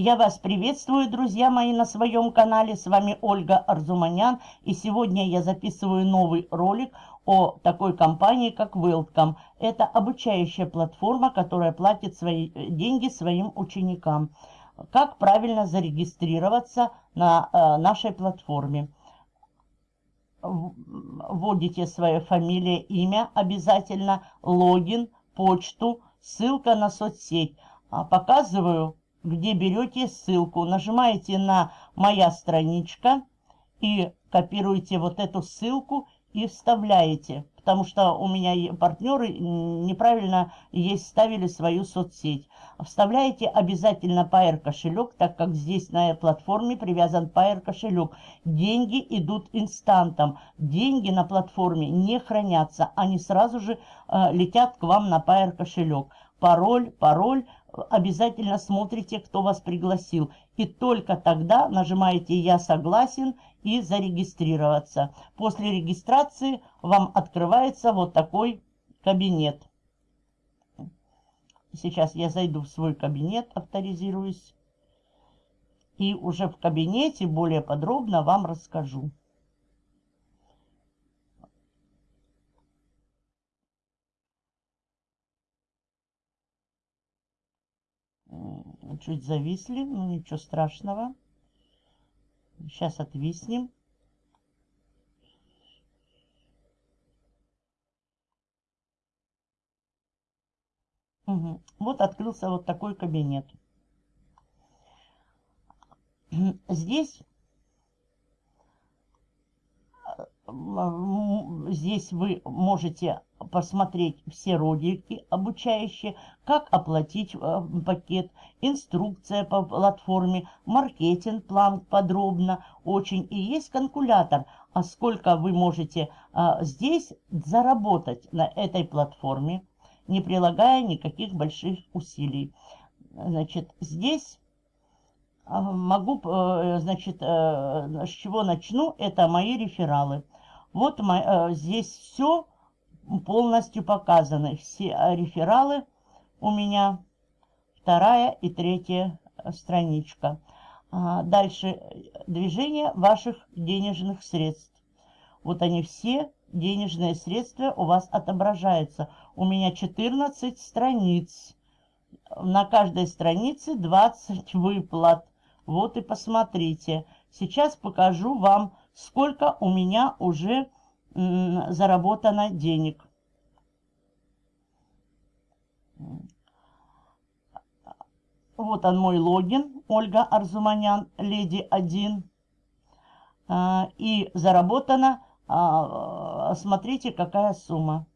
Я вас приветствую, друзья мои, на своем канале. С вами Ольга Арзуманян. И сегодня я записываю новый ролик о такой компании, как Welcome. Это обучающая платформа, которая платит свои э, деньги своим ученикам. Как правильно зарегистрироваться на э, нашей платформе. Вводите свое фамилия, имя обязательно, логин, почту, ссылка на соцсеть. А, показываю где берете ссылку, нажимаете на «Моя страничка» и копируете вот эту ссылку и вставляете. Потому что у меня партнеры неправильно есть ставили свою соцсеть. Вставляете обязательно Pair кошелек, так как здесь на платформе привязан Pair кошелек. Деньги идут инстантом. Деньги на платформе не хранятся. Они сразу же э, летят к вам на Pair кошелек. Пароль, пароль обязательно смотрите, кто вас пригласил. И только тогда нажимаете «Я согласен» и «Зарегистрироваться». После регистрации вам открывается вот такой кабинет. Сейчас я зайду в свой кабинет, авторизируюсь. И уже в кабинете более подробно вам расскажу. Чуть зависли, но ничего страшного. Сейчас отвиснем. Угу. Вот открылся вот такой кабинет. Здесь здесь вы можете посмотреть все ролики обучающие, как оплатить э, пакет, инструкция по платформе, маркетинг-план подробно очень. И есть калькулятор, а сколько вы можете а, здесь заработать на этой платформе, не прилагая никаких больших усилий. Значит, здесь а, могу, э, значит, э, с чего начну, это мои рефералы. Вот э, здесь все полностью показаны. Все рефералы у меня вторая и третья страничка. А, дальше движение ваших денежных средств. Вот они все, денежные средства у вас отображаются. У меня 14 страниц. На каждой странице 20 выплат. Вот и посмотрите. Сейчас покажу вам сколько у меня уже заработано денег. Вот он мой логин, Ольга Арзуманян, леди 1. А, и заработано, а, смотрите, какая сумма.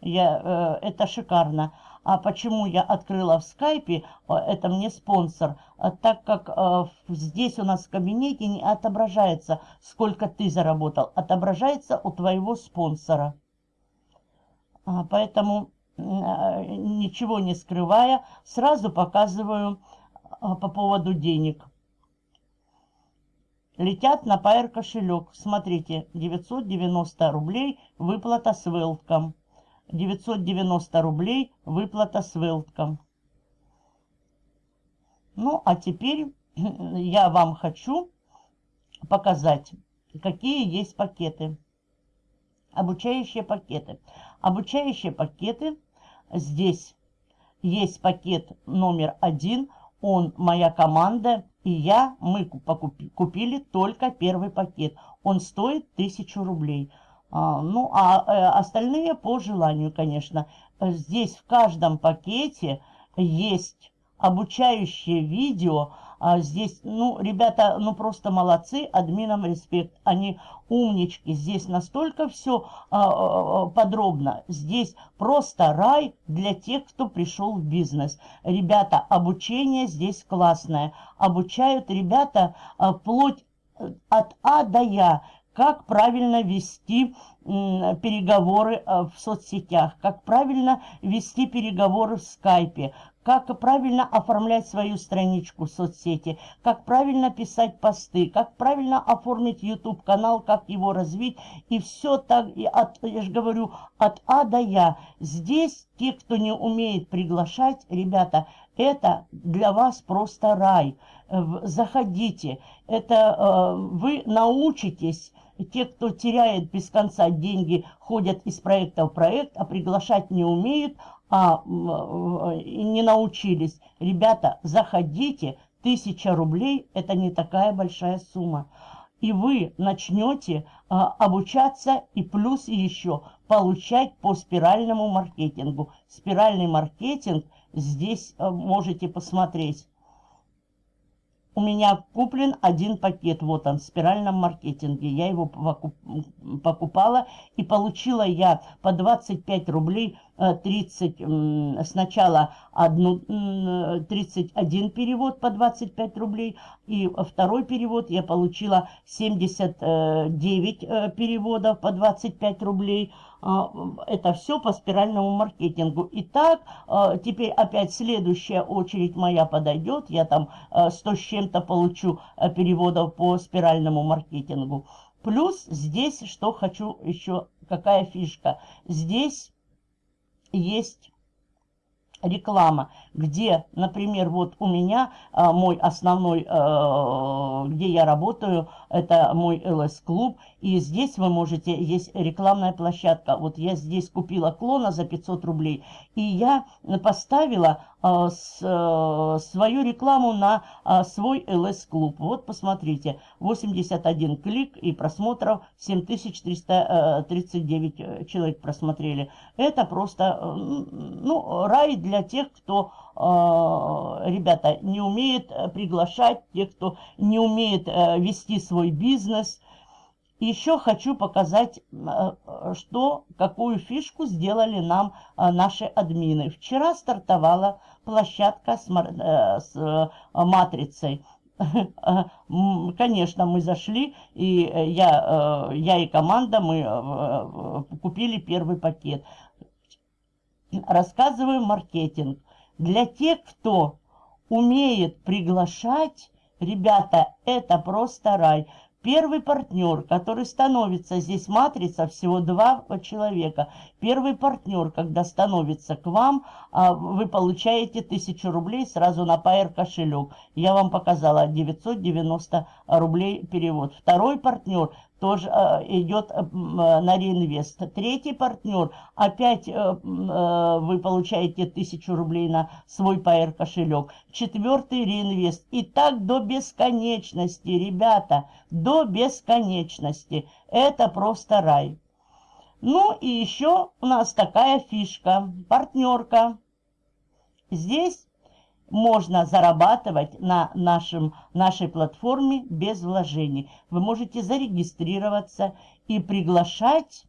Я, э, это шикарно. А почему я открыла в скайпе, э, это мне спонсор, а так как э, здесь у нас в кабинете не отображается, сколько ты заработал, отображается у твоего спонсора. А, поэтому э, ничего не скрывая, сразу показываю по поводу денег. Летят на Pair кошелек. Смотрите, 990 рублей выплата с Велтком. 990 рублей выплата с Велтком. Ну, а теперь я вам хочу показать, какие есть пакеты. Обучающие пакеты. Обучающие пакеты. Здесь есть пакет номер один. Он моя команда и я, мы купили только первый пакет. Он стоит 1000 рублей. А, ну, а э, остальные по желанию, конечно. Здесь в каждом пакете есть обучающее видео. А здесь, ну, ребята, ну, просто молодцы, админам респект. Они умнички. Здесь настолько все а, подробно. Здесь просто рай для тех, кто пришел в бизнес. Ребята, обучение здесь классное. Обучают ребята вплоть э, от А до Я как правильно вести переговоры э, в соцсетях, как правильно вести переговоры в скайпе, как правильно оформлять свою страничку в соцсети, как правильно писать посты, как правильно оформить YouTube-канал, как его развить. И все так, и от, я же говорю, от А до Я. Здесь те, кто не умеет приглашать, ребята, Это для вас просто рай. Заходите. Это вы научитесь те, кто теряет без конца деньги, ходят из проекта в проект, а приглашать не умеют, а не научились. Ребята, заходите, тысяча рублей – это не такая большая сумма. И вы начнете а, обучаться и плюс еще получать по спиральному маркетингу. Спиральный маркетинг здесь а, можете посмотреть. У меня куплен один пакет, вот он, в спиральном маркетинге. Я его покупала и получила я по 25 рублей 30, э, сначала одну, 31 перевод по 25 рублей, и второй перевод я получила 79 э, переводов по 25 рублей. А, это все по спиральному маркетингу. Итак, а, теперь опять следующая очередь моя подойдет. Я там 100 а, с чем-то получу переводов по спиральному маркетингу. Плюс здесь, что хочу еще, какая фишка. Здесь есть реклама, где, например, вот у меня а, мой основной, а, где я работаю, это мой ЛС-клуб, и здесь вы можете, есть рекламная площадка. Вот я здесь купила клона за 500 рублей, и я поставила а, с, а, свою рекламу на а, свой ЛС-клуб. Вот посмотрите, 81 клик и просмотров 7339 э, человек просмотрели. Это просто, ну, рай для тех, кто ребята, не умеет э, приглашать, те, кто не умеет вести свой бизнес. Еще хочу показать, что, какую фишку сделали нам наши админы. Вчера стартовала площадка с, э, э, матрицей. Конечно, мы зашли, и я, э, я и команда, мы купили первый пакет. Рассказываю маркетинг. Для тех, кто умеет приглашать, ребята, это просто рай. Первый партнер, который становится, здесь матрица, всего два человека. Первый партнер, когда становится к вам, а, вы получаете 1000 рублей сразу на Pair кошелек. Я вам показала 990 рублей перевод. Второй партнер тоже э, идет э, на реинвест. Третий партнер, опять э, э, вы получаете 1000 рублей на свой PR кошелек. Четвертый реинвест. И так до бесконечности, ребята, до бесконечности. Это просто рай. Ну и еще у нас такая фишка, партнерка. Здесь можно зарабатывать на нашем, нашей платформе без вложений. Вы можете зарегистрироваться и приглашать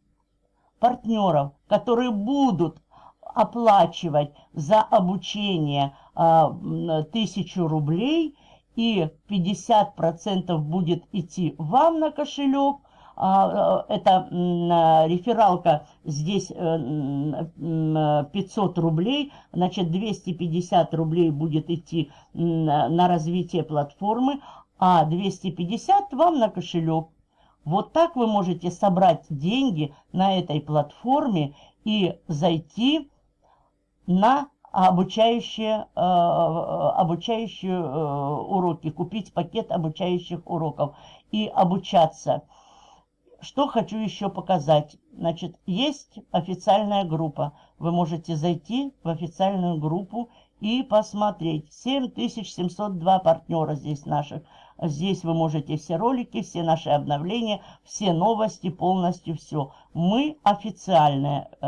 партнеров, которые будут оплачивать за обучение а, тысячу рублей, и 50% будет идти вам на кошелек, это рефералка здесь 500 э, рублей, значит 250 рублей будет идти на развитие платформы, а 250 вам на кошелек. Вот так вы можете собрать деньги на этой платформе и зайти на обучающие, э, обучающие уроки, купить пакет обучающих уроков и обучаться. Что хочу еще показать. Значит, есть официальная группа. Вы можете зайти в официальную группу и посмотреть. 7702 партнера здесь наших. Здесь вы можете все ролики, все наши обновления, все новости, полностью все. Мы официальная э,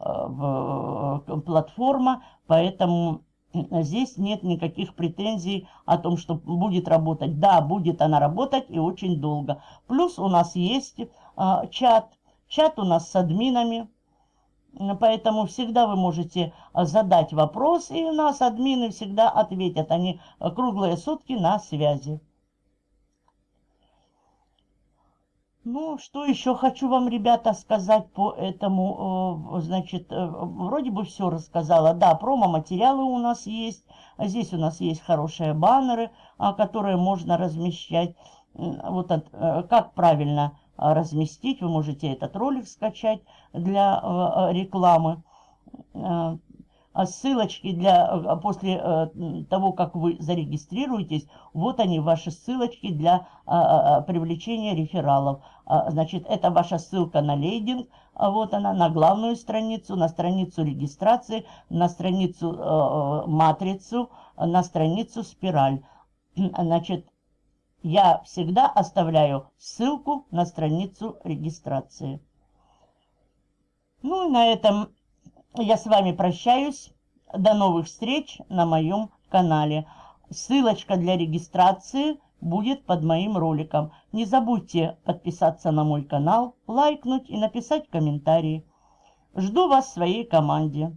э, платформа, поэтому здесь нет никаких претензий о том, что будет работать. Да, будет она работать и очень долго. Плюс у нас есть а, чат. Чат у нас с админами. Поэтому всегда вы можете задать вопрос, и у нас админы всегда ответят. Они круглые сутки на связи. Ну, что еще хочу вам, ребята, сказать по этому, э, значит, э, вроде бы все рассказала. Да, промо-материалы у нас есть, здесь у нас есть хорошие баннеры, а, которые можно размещать. Вот э, как правильно разместить, вы можете этот ролик скачать для рекламы. А ссылочки для, э, после э, того, как вы зарегистрируетесь, вот они, ваши ссылочки для а, а, привлечения рефералов. Значит, это ваша ссылка на лейдинг, вот она, на главную страницу, на страницу регистрации, на страницу э, матрицу, на страницу спираль. Значит, я всегда оставляю ссылку на страницу регистрации. Ну и на этом я с вами прощаюсь. До новых встреч на моем канале. Ссылочка для регистрации будет под моим роликом. Не забудьте подписаться на мой канал, лайкнуть и написать комментарии. Жду вас в своей команде.